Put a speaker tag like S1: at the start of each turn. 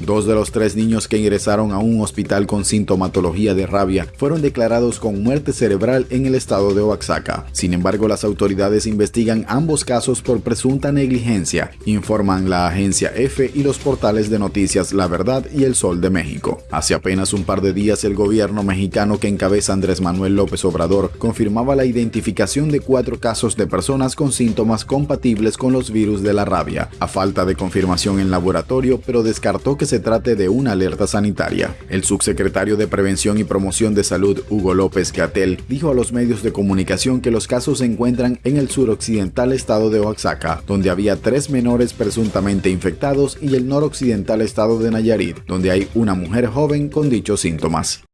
S1: Dos de los tres niños que ingresaron a un hospital con sintomatología de rabia fueron declarados con muerte cerebral en el estado de Oaxaca. Sin embargo, las autoridades investigan ambos casos por presunta negligencia, informan la agencia EFE y los portales de noticias La Verdad y El Sol de México. Hace apenas un par de días el gobierno mexicano que encabeza Andrés Manuel López Obrador confirmaba la identificación de cuatro casos de personas con síntomas compatibles con los virus de la rabia, a falta de confirmación en laboratorio, pero descartó que se trate de una alerta sanitaria. El subsecretario de Prevención y Promoción de Salud, Hugo López Gatel, dijo a los medios de comunicación que los casos se encuentran en el suroccidental estado de Oaxaca, donde había tres menores presuntamente infectados, y el noroccidental estado de Nayarit, donde hay una mujer joven con dichos síntomas.